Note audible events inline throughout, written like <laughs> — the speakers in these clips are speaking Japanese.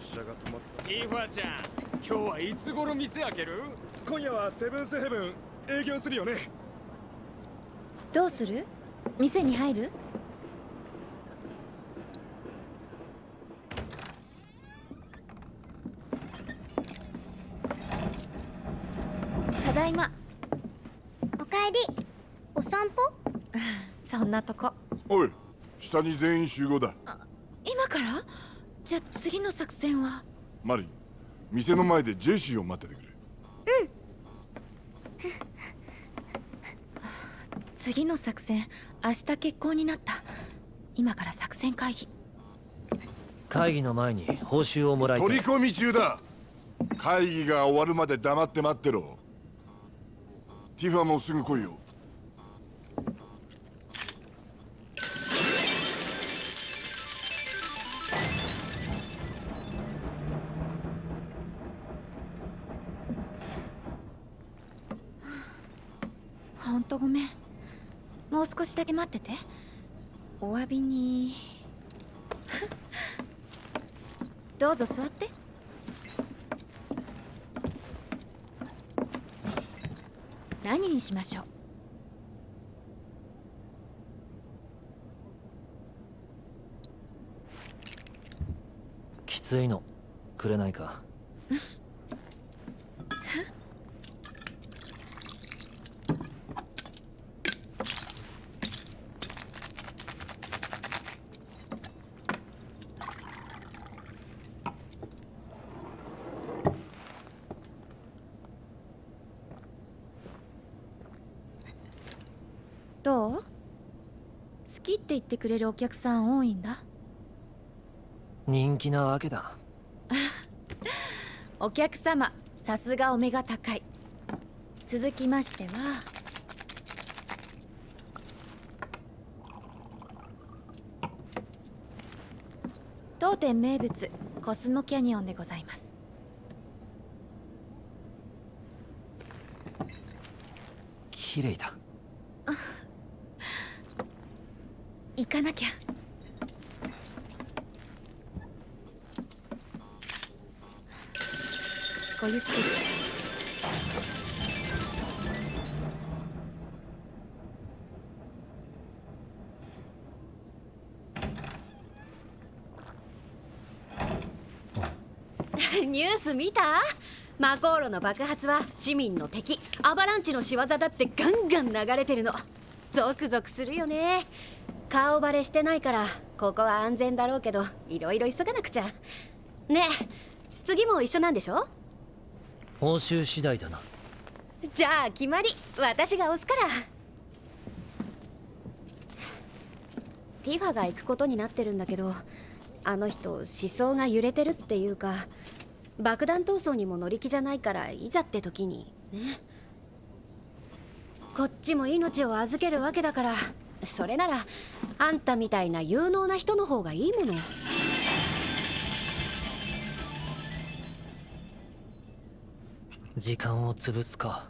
列車が止まった。ティファちゃん今日はいつ頃店開ける？今夜はセブンスヘブン営業するよね。どうする？店に入る？ただいま。おかえり。お散歩？<laughs> そんなとこ。おい下に全員集合だ。今から？じゃあ次の作戦は？マリン店の前でジェシーを待っててくれ。次の作戦明日決行になった。今から作戦会議。会議の前に報酬をもらいたい。取り込み中だ。会議が終わるまで黙って待ってろ。ティファもすぐ来いよとごめん。もう少しだけ待ってて。お詫びに。<laughs> どうぞ座って。何にしましょう。きついの。くれないか <laughs> どう好きって言ってくれるお客さん多いんだ。人気なわけだ。<laughs> お客様さすがお目が高い。続きましては。当店名物コスモキャニオンでございます。綺麗だ行かなきゃ。ごゆっくり <laughs> ニュース見た？マコーロの爆発は市民の敵アバランチの仕業だってガンガン流れてるの。ゾクゾクするよね。顔バレしてないからここは安全だろうけどいろいろ急がなくちゃ。ねえ次も一緒なんでしょ？報酬次第だな。じゃあ決まり。私が押すから。ティファが行くことになってるんだけどあの人思想が揺れてるっていうか爆弾闘争にも乗り気じゃないからいざって時にね。こっちも命を預けるわけだからそれならあんたみたいな有能な人の方がいいもの。時間を潰すか。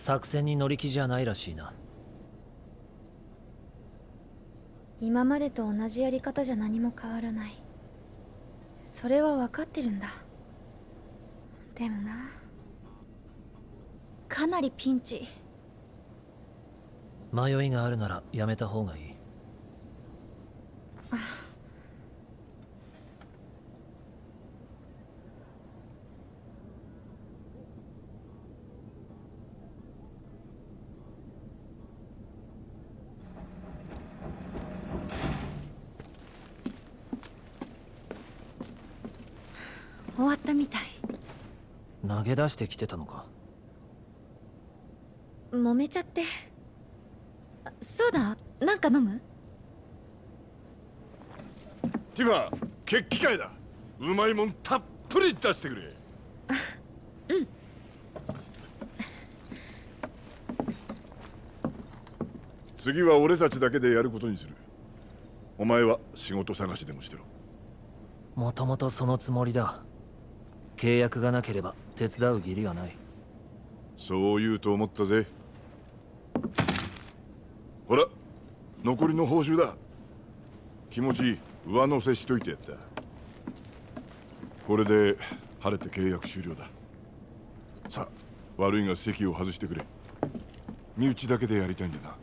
作戦に乗り気じゃないらしいな。今までと同じやり方じゃ何も変わらない。それは分かってるんだ。でもな。かなりピンチ。迷いがあるならやめた方がいい終わったみたい。投げ出してきてたのか？揉めちゃって。あそうだなんか飲む？ティファ決起会だ。うまいもんたっぷり出してくれ。次は俺たちだけでやることにする。お前は仕事探しでもしてろ。もともとそのつもりだ契約がなければ手伝う義理はない。そう言うと思ったぜ。ほら残りの報酬だ。気持ち上乗せしといてやった。これで晴れて契約終了だ。さあ悪いが席を外してくれ。身内だけでやりたいんだな。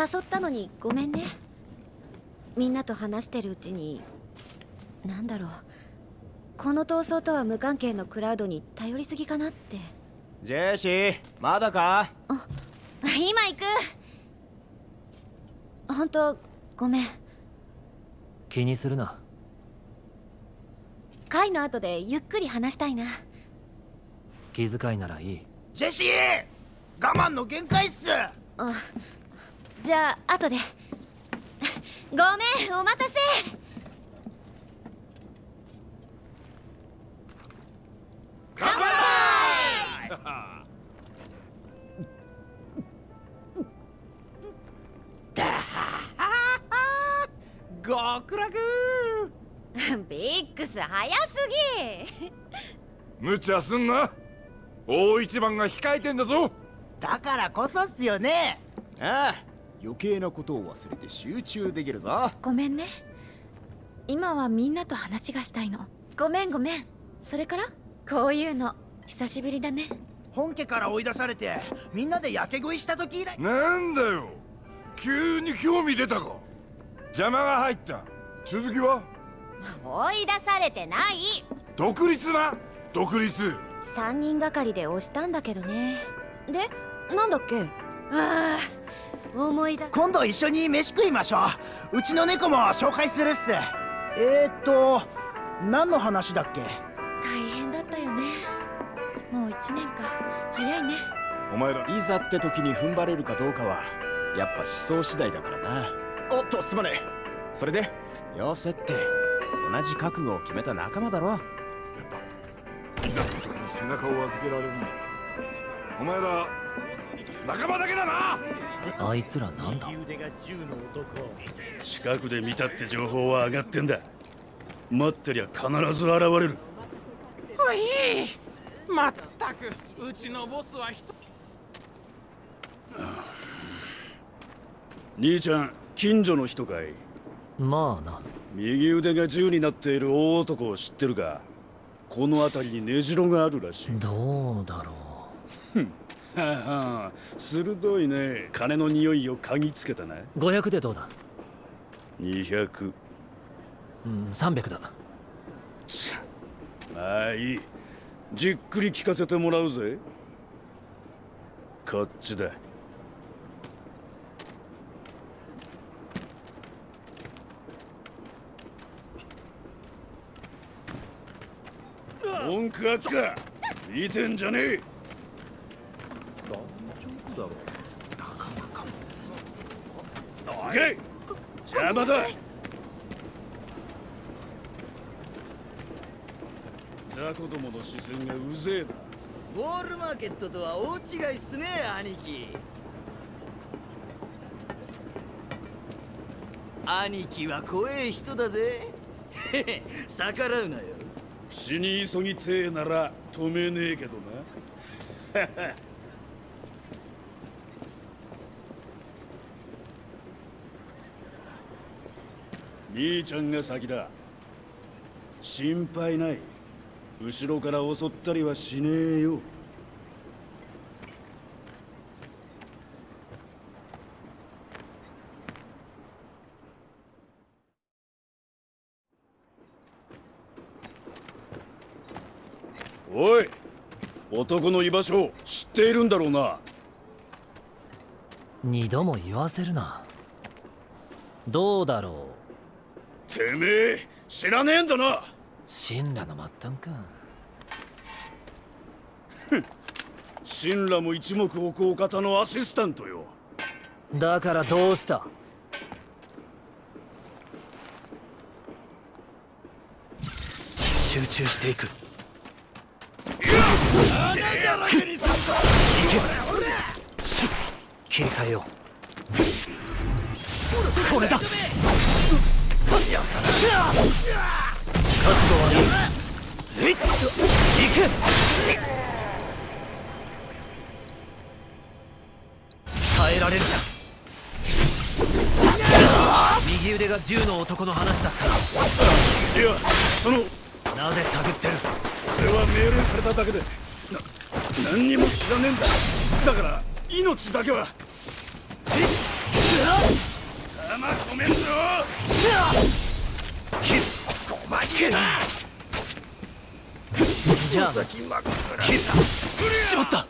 誘ったのにごめんね。みんなと話してるうちになんだろう。この闘争とは無関係のクラウドに頼りすぎかなって。ジェシーまだか？今行く。本当ごめん。気にするな。会の後でゆっくり話したいな。気遣いならいい。ジェシー我慢の限界っす。あじゃあ後で。ごめんお待たせ。極楽。ビックス早すぎ。無茶すんな。大一番が控えてんだぞ。だからこそっすよね。ああ余計なことを忘れて集中できるぞ。ごめんね。今はみんなと話がしたいの。ごめんごめん。それから？こういうの。久しぶりだね。本家から追い出されてみんなで焼け食いした時以来。なんだよ。急に興味出たか。邪魔が入った。続きは？追い出されてない。独立な？独立。3人がかりで押したんだけどね。でなんだっけ？ああ思い出今度一緒に飯食いましょう。うちの猫も紹介するっす。えーっと何の話だっけ？大変だったよね。もう1年か。早いね。お前ら。いざって時に踏ん張れるかどうかはやっぱ思想次第だからな。おっとすまねえ。それで？よせって同じ覚悟を決めた仲間だろ。やっぱいざって時に背中を預けられるんだお前ら仲間だけだな。あいつらなんだ？近くで見たって情報は上がってんだ。待ってりゃ必ず現れる。おいまったく。うちのボスは人。兄ちゃん近所の人かい？まあな。右腕が銃になっている大男を知ってるか？この辺りに根城があるらしい。どうだろはあはあ鋭いね。金の匂いを嗅ぎつけたなう500でどうだ？200うん300だ。まあいい。じっくり聞かせてもらうぜ。こっちだ。文句あっか。見てんじゃねえ行け！邪魔だ！雑魚どもの視線がうぜえな。ボールマーケットとは大違いっすね兄貴。兄貴は怖え人だぜ。へ <laughs> へ逆らうなよ。死に急ぎてえなら止めねえけどな <laughs> 兄ちゃんが先だ。心配ない。後ろから襲ったりはしねえよ。おい男の居場所知っているんだろうな。二度も言わせるな。どうだろう。てめえ知らねえんだな。う神羅の末端か。神羅も一目置くお方のアシスタントよ。だからどうした？集中していく。切り替えよう。これだ耐えられるか右腕が銃の男の話だったいやそのなぜ探ってるそれは命令されただけでな何にも知らねえんだだから命だけは弾止めんぞじゃあ先真っ暗切しまった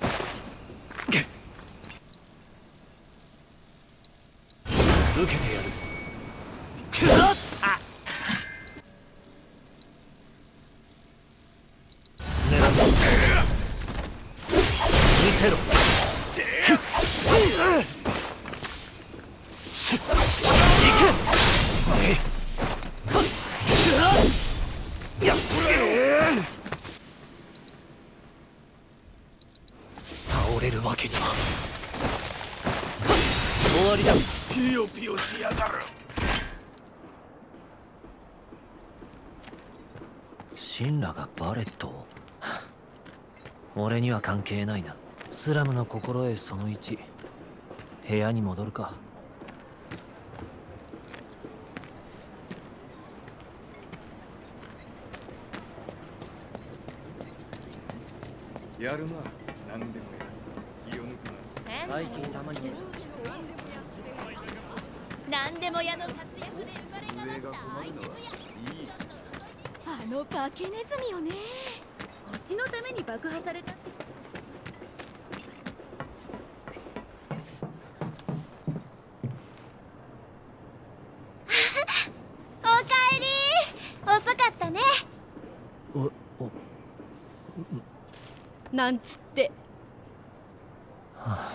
受けてや神羅がバレットを俺には関係ないな。スラムの心得その1部屋に戻るか。やるな。何でもやる。気を抜くな。最近たまに。ね何でも屋の活躍で生まれ変わったアイテム屋あの化けネズミよね。星のために爆破された。っ <laughs> ておかえり。遅かったね。おお。なんつって。<sighs> はは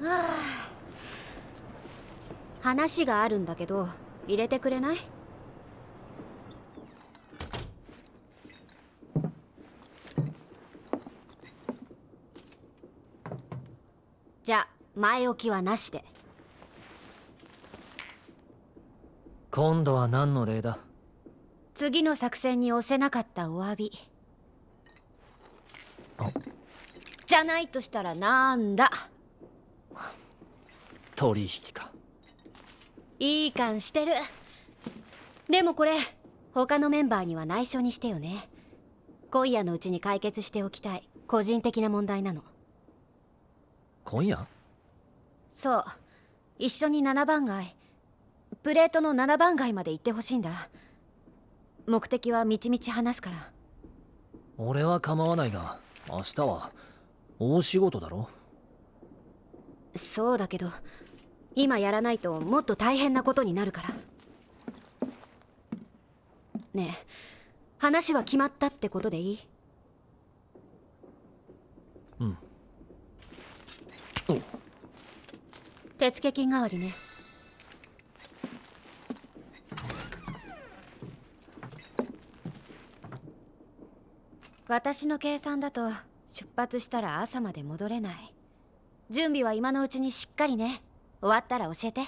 あ。話があるんだけど入れてくれないじゃ前置きはなしで。今度は何の礼だ？次の作戦に押せなかったお詫び。じゃないとしたらなんだ？取引か。いい感してる。でもこれ他のメンバーには内緒にしてよね。今夜のうちに解決しておきたい個人的な問題なの。今夜？そう。一緒に7番街。プレートの7番街まで行ってほしいんだ。目的はみちみち話すから。俺は構わないが明日は。大仕事だろ？そうだけど今やらないともっと大変なことになるから。ねえ話は決まったってことでいいうん手付金代わりね。私の計算だと出発したら朝まで戻れない。準備は今のうちにしっかりね。終わったら教えて。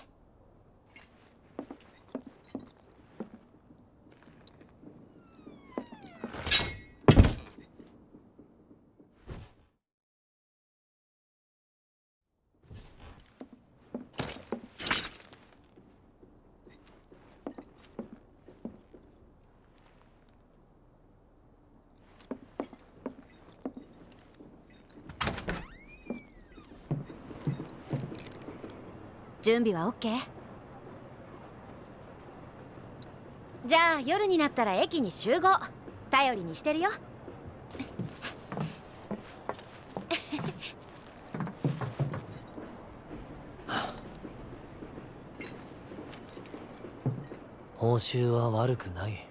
準備は OK? じゃあ夜になったら駅に集合。頼りにしてるよ。報酬は悪くない。